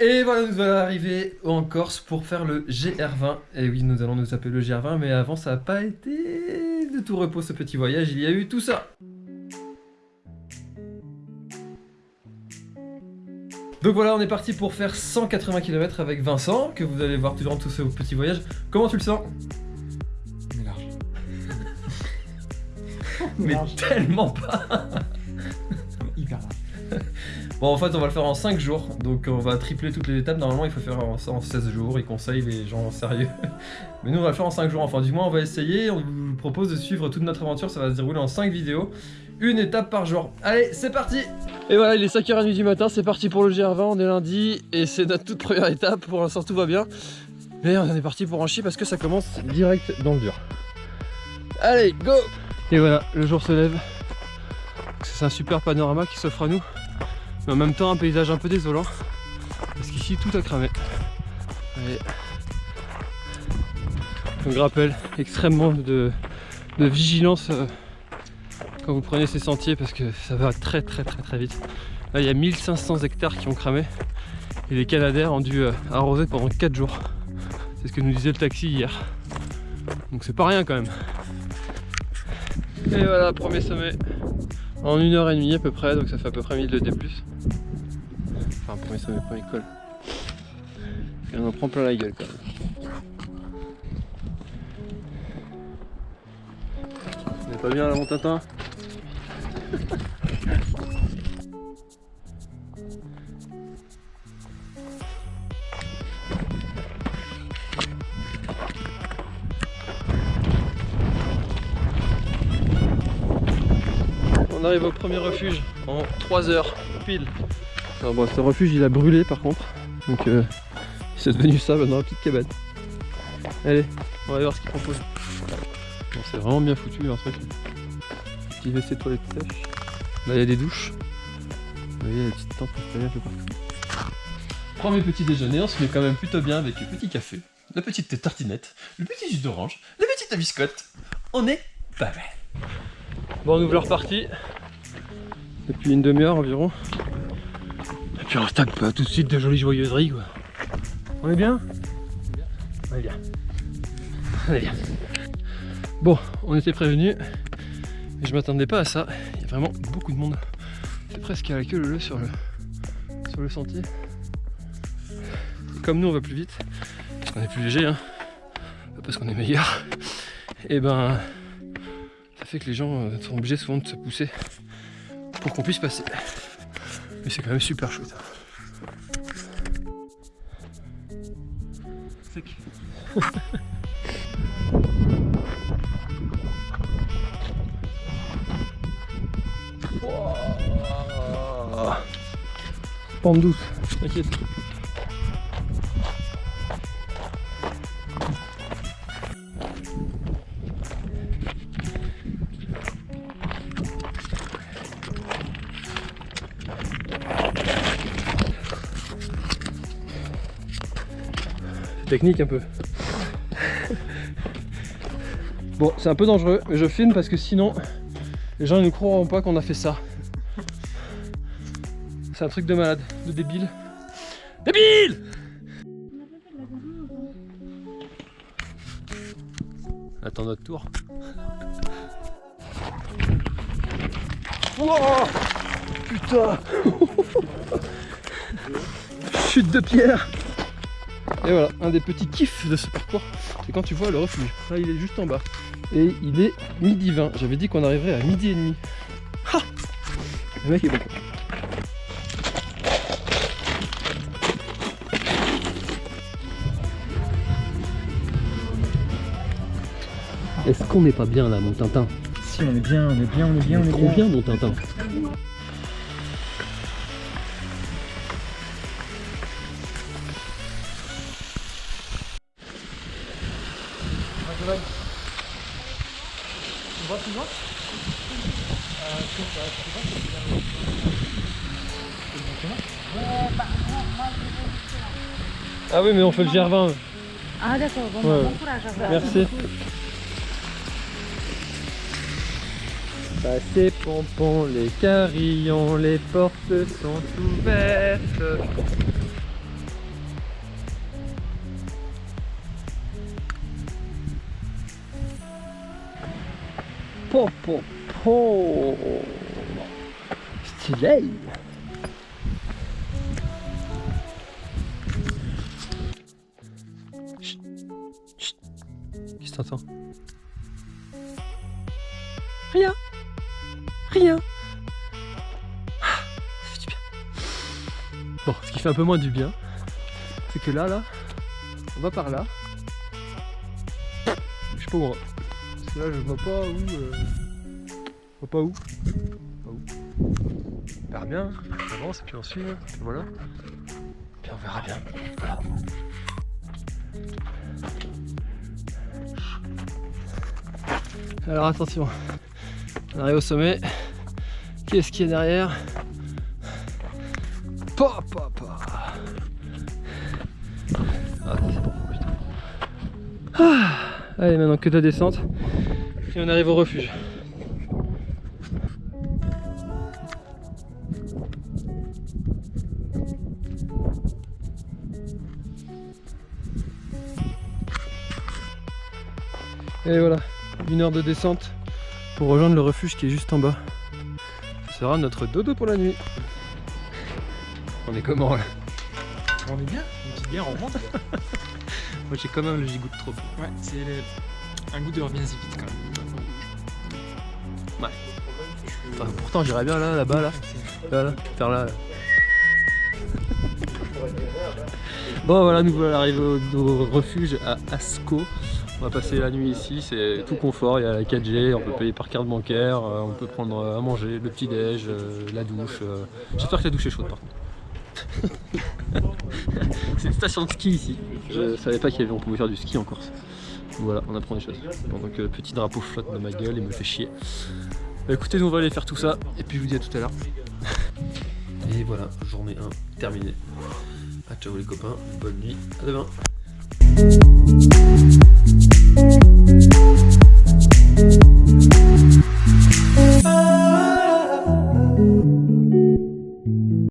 Et voilà, nous allons arriver en Corse pour faire le GR20. Et oui, nous allons nous taper le GR20, mais avant, ça n'a pas été de tout repos ce petit voyage. Il y a eu tout ça. Donc voilà, on est parti pour faire 180 km avec Vincent, que vous allez voir tout durant tout ce petit voyage. Comment tu le sens? Mais large. Mais tellement pas. Bon, en fait, on va le faire en 5 jours, donc on va tripler toutes les étapes. Normalement, il faut faire ça en 16 jours, ils conseillent les gens sérieux. Mais nous, on va le faire en 5 jours, enfin, du moins, on va essayer. On vous propose de suivre toute notre aventure, ça va se dérouler en 5 vidéos, une étape par jour. Allez, c'est parti Et voilà, il est 5h30 du matin, c'est parti pour le GR20, on est lundi, et c'est notre toute première étape, pour l'instant tout va bien. Mais on est parti pour un chi parce que ça commence direct dans le dur. Allez, go Et voilà, le jour se lève. C'est un super panorama qui s'offre à nous mais en même temps un paysage un peu désolant. Parce qu'ici tout a cramé. Allez. donc rappel extrêmement de, vigilance euh, quand vous prenez ces sentiers parce que ça va très très très très vite. Là il y a 1500 hectares qui ont cramé. Et les canadaires ont dû euh, arroser pendant 4 jours. C'est ce que nous disait le taxi hier. Donc c'est pas rien quand même. Et voilà premier sommet en une heure et demie à peu près, donc ça fait à peu près 1000 de D+. Enfin, premier sommet, premier col. Et on en prend plein la gueule quand même. On est pas bien là mon tintin On arrive au premier refuge en 3 heures pile. Alors bon, ce refuge il a brûlé par contre, donc euh, c'est devenu ça maintenant, la petite cabane. Allez, on va voir ce qu'il propose. Bon, c'est vraiment bien foutu leur truc. Petit WC toilette sèche. Là il y a des douches. Vous voyez la petite tente un peu partout. Premier petit déjeuner, on se met quand même plutôt bien avec le petit café, la petite tartinette, le petit jus d'orange, la petite biscotte. On est pas mal. Bon, on ouvre leur partie depuis une demi-heure environ. Et puis on stack pas tout de suite de jolies joyeuseries quoi. On est bien? On est bien. On est bien. Bon, on était prévenus. Mais je m'attendais pas à ça. Il y a vraiment beaucoup de monde. C'est presque à la queue le sur le, sur le sentier. Et comme nous on va plus vite, parce qu'on est plus léger, hein, pas parce qu'on est meilleur, et ben ça fait que les gens euh, sont obligés souvent de se pousser pour qu'on puisse passer. Mais c'est quand même super chouette. Sec. Wow. Pente douce, t'inquiète. Technique un peu. Bon, c'est un peu dangereux, mais je filme parce que sinon, les gens ne croiront pas qu'on a fait ça. C'est un truc de malade, de débile. Débile Attends notre tour. Wow Putain Chute de pierre et voilà, un des petits kiffs de ce parcours, c'est quand tu vois le refuge. Là, il est juste en bas. Et il est midi 20. J'avais dit qu'on arriverait à midi et demi. Ha Le mec est bon. Est-ce qu'on n'est pas bien là, mon Tintin? Si, on est bien, on est bien, on est bien, on est trop bien, mon Tintin. Ah oui mais on fait le GR20 Ah d'accord, bon, Ouais. bon courage à vous. Merci. Passez pompon les carillons, les portes sont ouvertes Po, po, po. Stylé. Chut. Chut. Qu'est-ce que t'entends? Rien. Rien. Ah, Ça fait du bien. Bon, ce qui fait un peu moins du bien, c'est que là, là, on va par là. Je sais pas où on. Parce que là, je vois pas où. euh, Je vois pas où. Pas où. On verra bien. On avance et puis on suit. Puis voilà. Puis on verra bien. Voilà. Alors attention. On arrive au sommet. Qu'est-ce qu'il y a derrière? Pa, pa, pa. Ah, c'est bon, putain. Ah, allez, maintenant que de la descente. Et on arrive au refuge. Et voilà, une heure de descente pour rejoindre le refuge qui est juste en bas. Ce sera notre dodo pour la nuit. On est comment là On est bien Une petite bière, on remonte Moi j'ai quand même le gigout de trop. Ouais, c'est un goût de revient vite quand même. Enfin, pourtant j'irais bien là, là-bas, là. Là, là, faire là. bon voilà, nous voilà arrivés au, refuge à Asco. On va passer la nuit ici, c'est tout confort, il y a la 4G, on peut payer par carte bancaire, euh, on peut prendre euh, à manger, le petit déj, euh, la douche. J'espère que la douche est chaude par contre. c'est une station de ski ici. Je savais pas qu'on pouvait faire du ski en Corse. Voilà, on apprend des choses. Pendant que le petit drapeau flotte dans ma gueule et me fait chier. Bah, écoutez, nous on va aller faire tout ça et puis je vous dis à tout à l'heure. Et voilà, journée 1 terminée. Ah ciao les copains, bonne nuit, à demain.